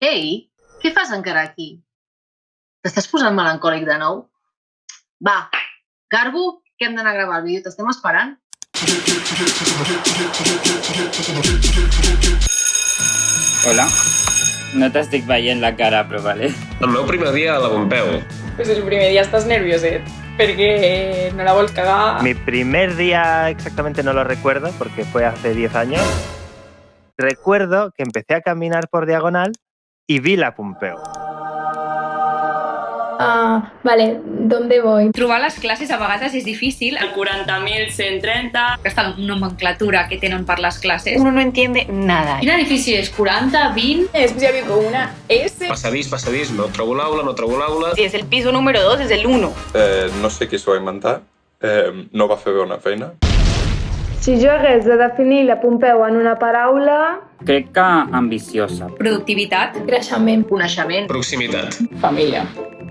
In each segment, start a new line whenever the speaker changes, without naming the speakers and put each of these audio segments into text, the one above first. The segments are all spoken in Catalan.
Què fas encara aquí? T'estàs posant melancòlic de nou? Va, Garbo, que hem d'anar a gravar el vídeo, t'estem esperant.
Hola. No t'estic veient la cara, però vale.
El meu primer dia a la Pompeu.
Pues el primer día estás nervioset perquè no la vols cagar.
Mi primer día exactamente no lo recuerdo porque fue hace 10 años. Recuerdo que empecé a caminar por diagonal y vi la Pompeu.
Ah, vale, ¿dónde voy?
Trobar les classes a vegades és difícil.
El 40.130.
Aquesta nomenclatura que tenen per les classes.
Uno no entiende nada.
Quin edifici és? 40, 20?
Després hi havia com una S.
Passadís, passadís, no trobo l'aula, no trobo l'aula.
Si es el piso número 2, es el 1.
Eh, no sé qui s'ho va inventar. Eh, no va fer bé una feina.
Si jo hagués de definir la Pompeu en una paraula...
Crec que ambiciosa.
Productivitat.
Creixement.
Coneixement.
Proximitat.
Família.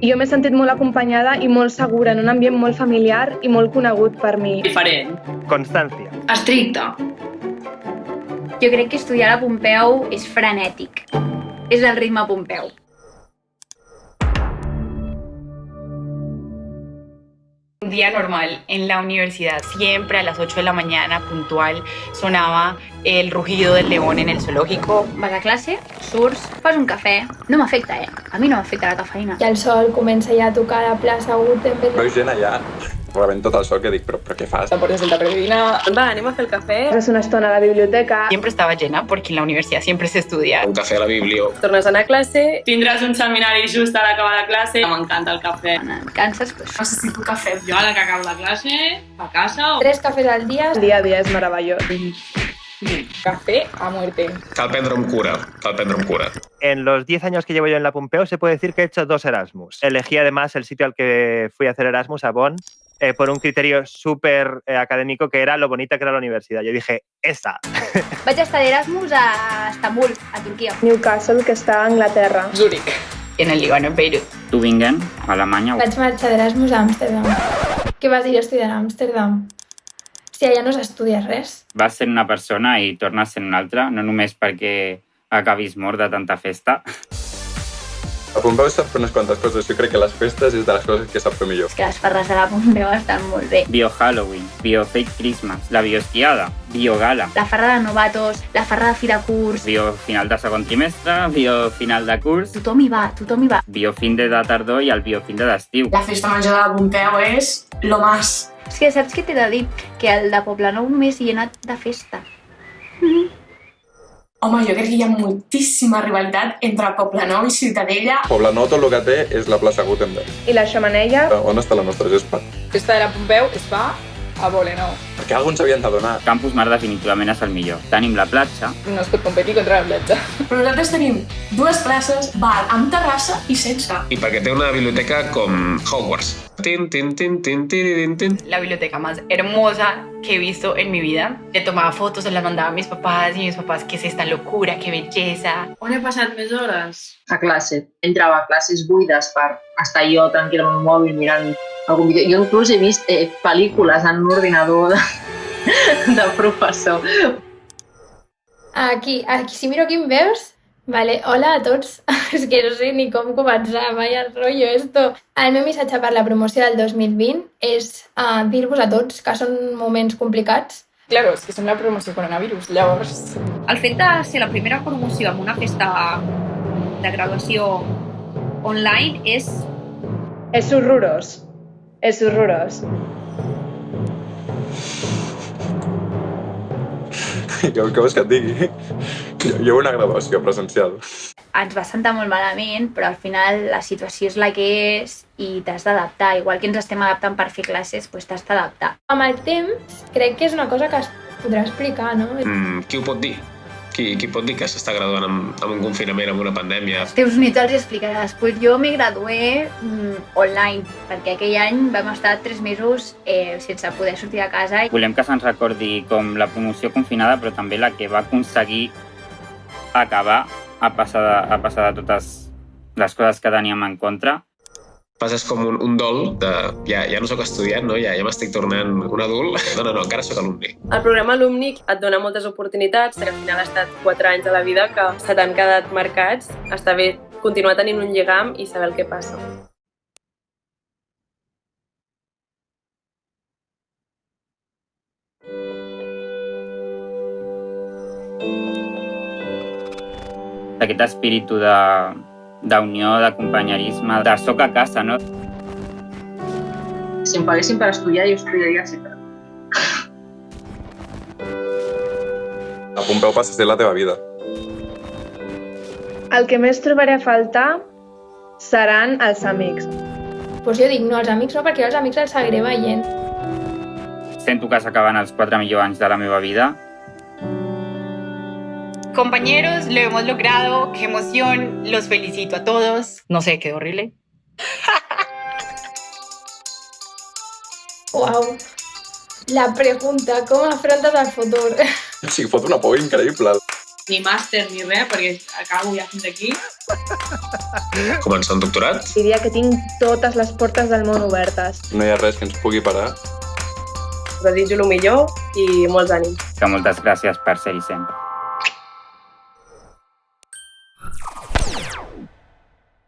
Jo m'he sentit molt acompanyada i molt segura en un ambient molt familiar i molt conegut per mi.
Diferent.
Constancia.
Estricte.
Jo crec que estudiar a Pompeu és frenètic. És el ritme Pompeu.
Un día normal en la universidad, siempre a las 8 de la mañana, puntual, sonaba el rugido del león en el zoológico.
Vas a classe, surts, fas un cafè. No m'afecta, eh? A mi no m'afecta la cafeïna.
I el sol comença ja a tocar la plaça Gutenberg.
Veus gent allà rebent tot el sol que dic, però, però què fas?
La portes el tupper de dinar. Va, anem a fer el cafè.
Passes una estona a la biblioteca.
Siempre estaba llena porque en la universidad siempre se estudia.
Un cafè a la biblio.
Tornes a anar a classe. Tindràs un seminari just a l'acabar la classe. M'encanta el cafè.
Et canses, doncs...
Necessito cafè. Jo a la que acabo la classe, a casa o...
Tres cafès al dia. El dia a dia és meravellós.
Café a muerte.
Cal prendre amb cura, cal prendre amb cura.
En los 10 años que llevo yo en la Pompeu se puede decir que he hecho dos Erasmus. Elegí además el sitio al que fui a hacer Erasmus, a Bonn, eh, por un criterio súper eh, académico que era lo bonita que era la universidad. Yo dije, esa.
Vaig estar d'Erasmus a Estambul, a Turquia.
Newcastle, que està a Anglaterra.
Zúrich.
En el Líbano, en Beirut.
Tübingen, Alemanya.
Vaig marxar d'Erasmus a Amsterdam. Què vas ir a estudiar a Amsterdam? Si allà no s'estudia res.
Vas ser una persona i tornes sent una altra, no només perquè acabis mort de tanta festa.
La Pompeu sap fer unes quantes coses. Jo crec que les festes és de les coses que sap fer millor.
És que les farres de la Pompeu estan molt bé.
Bio-Halloween, Bio-Fake Christmas, la Bioesquiada, Bio-Gala,
La farra de novatos, la farra de fi de curs...
Bio-Final de segon trimestre, Bio-Final de curs,
Tothom hi va, tothom hi va.
Bio-Fin de tardor i el Bio-Fin de d'estiu.
La festa major de la Pompeu és lo más.
És que saps què t'he de dir? Que el de Poblenou només hi he anat de festa.
Home, jo crec que hi ha moltíssima rivalitat entre Poblenou i Ciutadella.
Poblenou tot el que té és la plaça Gutenberg.
I la xamaneia?
On està la nostra gespa?
Festa de la Pompeu es fa a Poblenou.
Perquè alguns s'havien d'adonar.
Campus Mar definitivament és el millor. Tenim la platja,
No es pot competir contra la platja. Però nosaltres tenim dues places, bar amb terrassa i sense.
I perquè té una biblioteca com Hogwarts. Tin, tin, tin, tin, tin, tin.
La biblioteca más hermosa que he visto en mi vida. Le tomaba fotos, se las mandaba a mis papás y mis papás, ¿qué es esta locura? ¡Qué belleza!
On he passat més hores?
A classe. Entrava a classes buides per estar jo tranquil amb el mòbil mirant algun vídeo. Jo inclús he vist eh, pel·lícules en un ordinador de, de professor.
Aquí, aquí, si miro aquí em veus? Vale, hola a tots. És que no sé ni com començar, vaya rollo esto. El meu missatge per la promoció del 2020 és uh, dir-vos a tots que són moments complicats.
Claro, és que som la promoció coronavirus, llavors...
El fet de ser la primera promoció en una festa de graduació online és
És horrorós. És horrorós.
Què, què vols que et digui? Jo, jo una graduació presencial.
Ens va sentar molt malament, però al final la situació és la que és i t'has d'adaptar. Igual que ens estem adaptant per fer classes, doncs t'has d'adaptar.
Amb el temps, crec que és una cosa que es podrà explicar, no?
Mm, qui ho pot dir? Qui, qui pot dir que s'està graduant amb, amb un confinament, amb una pandèmia?
Els teus nits els explicaràs. Pues jo me gradué mm, online, perquè aquell any vam estar tres mesos eh, sense poder sortir de casa.
Volem que se'ns recordi com la promoció confinada, però també la que va aconseguir acabar a passar de, a passar de totes les coses que teníem en contra
passes com un, un dol de ja, ja no sóc estudiant, no? ja, ja m'estic tornant un adult. No, no, no, encara sóc alumni.
El programa Alumnic et dona moltes oportunitats, que al final ha estat 4 anys de la vida que se t'han quedat marcats. Està bé continuar tenint un lligam i saber el que passa.
Aquest espíritu de d'unió, de companyerisme, de soc a casa, no?
Si em paguessin per estudiar, jo estudiaria sempre.
A Pompeu passa a ser la teva vida.
El que més trobaré a faltar seran els amics.
Pues jo dic, no, els amics no, perquè els amics els seguiré veient.
Sento que s'acaben els quatre millors anys de la meva vida.
Compañeros, lo hemos logrado. Qué emoción. Los felicito a todos. No sé, quedó horrible.
Wow. La pregunta, com afrontes el futur?
O sigui, fot una por increïble.
Ni màster ni res, perquè acabo ja fins aquí.
Començar un doctorat?
Diria que tinc totes les portes del món obertes.
No hi ha res que ens pugui parar.
Us desitjo el millor i molts ànims.
Que moltes gràcies per ser-hi sempre.